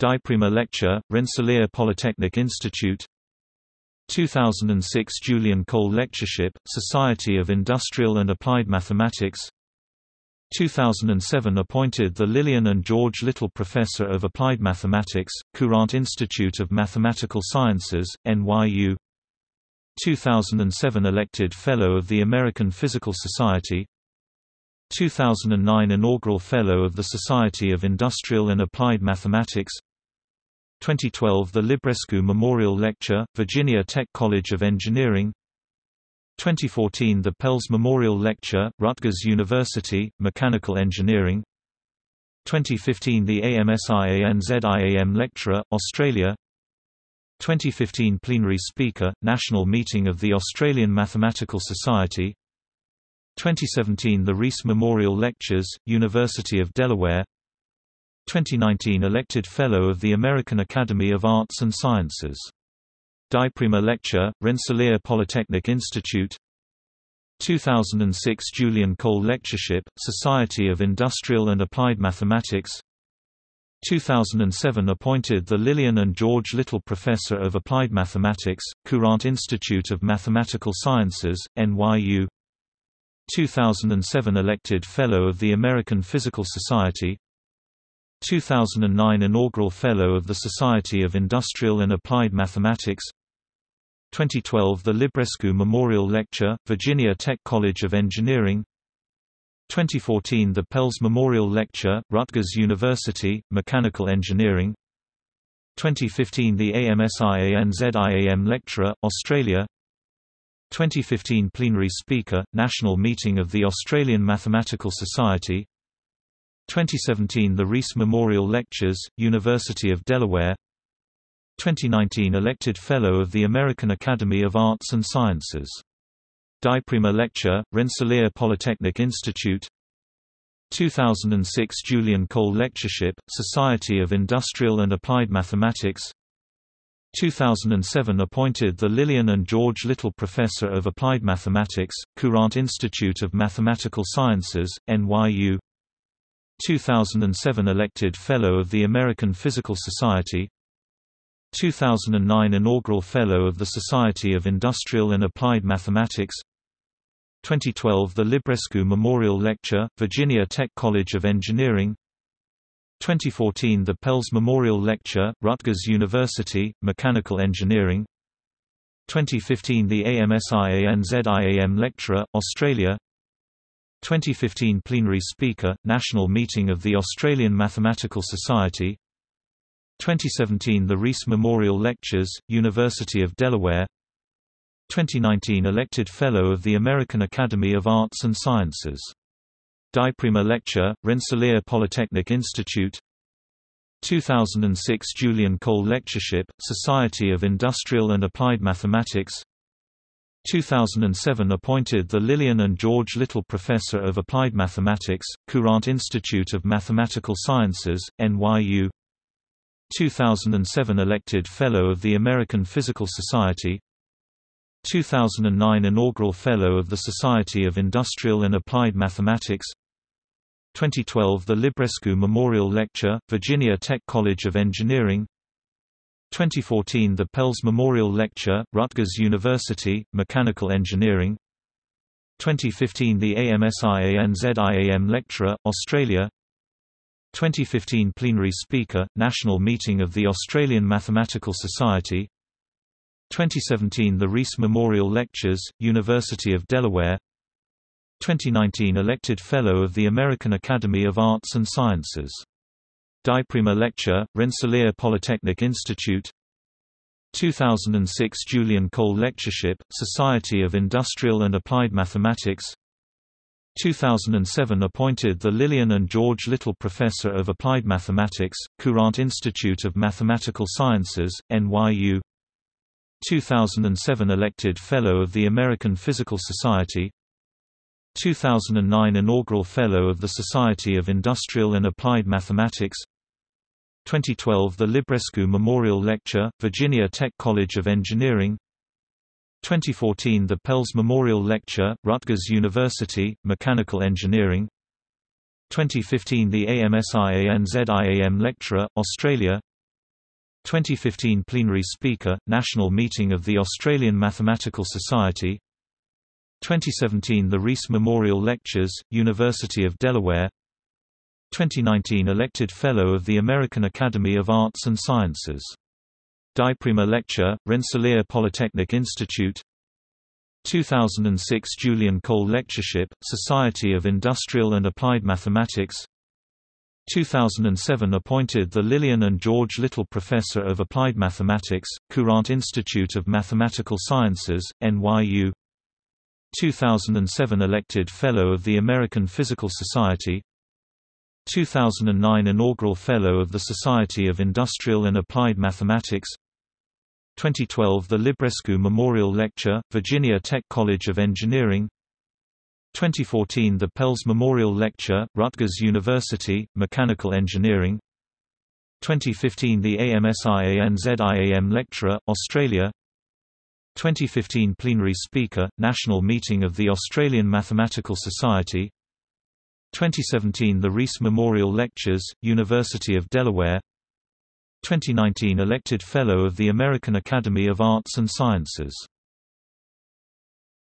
Diprima Lecture, Rensselaer Polytechnic Institute. 2006 Julian Cole Lectureship, Society of Industrial and Applied Mathematics. 2007 appointed the Lillian and George Little Professor of Applied Mathematics, Courant Institute of Mathematical Sciences, NYU 2007 elected Fellow of the American Physical Society. 2009 Inaugural Fellow of the Society of Industrial and Applied Mathematics 2012 The Librescu Memorial Lecture, Virginia Tech College of Engineering. 2014 The Pels Memorial Lecture, Rutgers University, Mechanical Engineering. 2015 The AMSIANZIAM Lecturer, Australia. 2015 Plenary Speaker, National Meeting of the Australian Mathematical Society. 2017 The Rees Memorial Lectures, University of Delaware 2019 Elected Fellow of the American Academy of Arts and Sciences. Diprima Lecture, Rensselaer Polytechnic Institute. 2006 Julian Cole Lectureship, Society of Industrial and Applied Mathematics. 2007 appointed the Lillian and George Little Professor of Applied Mathematics, Courant Institute of Mathematical Sciences, NYU 2007 elected Fellow of the American Physical Society 2009 Inaugural Fellow of the Society of Industrial and Applied Mathematics. 2012 The Librescu Memorial Lecture, Virginia Tech College of Engineering. 2014 The Pels Memorial Lecture, Rutgers University, Mechanical Engineering. 2015 The AMSIANZIAM Lecturer, Australia. 2015 Plenary Speaker, National Meeting of the Australian Mathematical Society 2017 The Rees Memorial Lectures, University of Delaware 2019 elected Fellow of the American Academy of Arts and Sciences. Diprima Lecture, Rensselaer Polytechnic Institute 2006 Julian Cole Lectureship, Society of Industrial and Applied Mathematics 2007 appointed the Lillian and George Little Professor of Applied Mathematics, Courant Institute of Mathematical Sciences, NYU 2007 elected Fellow of the American Physical Society 2009 Inaugural Fellow of the Society of Industrial and Applied Mathematics 2012 The Librescu Memorial Lecture, Virginia Tech College of Engineering 2014 The Pels Memorial Lecture, Rutgers University, Mechanical Engineering 2015 The AMSIANZIAM Lecturer, Australia 2015 Plenary Speaker, National Meeting of the Australian Mathematical Society. 2017 The Rees Memorial Lectures, University of Delaware. 2019 elected Fellow of the American Academy of Arts and Sciences. Diprima Lecture, Rensselaer Polytechnic Institute. 2006 Julian Cole Lectureship, Society of Industrial and Applied Mathematics 2007 appointed the Lillian and George Little Professor of Applied Mathematics, Courant Institute of Mathematical Sciences, NYU 2007 elected Fellow of the American Physical Society. 2009 Inaugural Fellow of the Society of Industrial and Applied Mathematics. 2012 The Librescu Memorial Lecture, Virginia Tech College of Engineering 2014 The Pels Memorial Lecture, Rutgers University, Mechanical Engineering. 2015 The AMSIANZIAM Lecturer, Australia. 2015 Plenary Speaker, National Meeting of the Australian Mathematical Society. 2017 The Rees Memorial Lectures, University of Delaware. 2019 elected Fellow of the American Academy of Arts and Sciences. Diprima Lecture, Rensselaer Polytechnic Institute. 2006 Julian Cole Lectureship, Society of Industrial and Applied Mathematics. 2007 appointed the Lillian and George Little Professor of Applied Mathematics, Courant Institute of Mathematical Sciences, NYU 2007 elected Fellow of the American Physical Society 2009 Inaugural Fellow of the Society of Industrial and Applied Mathematics. 2012 The Librescu Memorial Lecture, Virginia Tech College of Engineering. 2014 The Pels Memorial Lecture, Rutgers University, Mechanical Engineering. 2015 The AMSIANZIAM Lecturer, Australia. 2015 Plenary Speaker, National Meeting of the Australian Mathematical Society 2017 The Rees Memorial Lectures, University of Delaware 2019 Elected Fellow of the American Academy of Arts and Sciences. Diprima Lecture, Rensselaer Polytechnic Institute 2006 Julian Cole Lectureship, Society of Industrial and Applied Mathematics 2007 appointed the Lillian and George Little Professor of Applied Mathematics, Courant Institute of Mathematical Sciences, NYU 2007 elected Fellow of the American Physical Society 2009 inaugural Fellow of the Society of Industrial and Applied Mathematics 2012 The Librescu Memorial Lecture, Virginia Tech College of Engineering 2014 The Pels Memorial Lecture, Rutgers University, Mechanical Engineering 2015 The AMSIANZIAM Lecturer, Australia 2015 Plenary Speaker, National Meeting of the Australian Mathematical Society. 2017 The Rees Memorial Lectures, University of Delaware. 2019 Elected Fellow of the American Academy of Arts and Sciences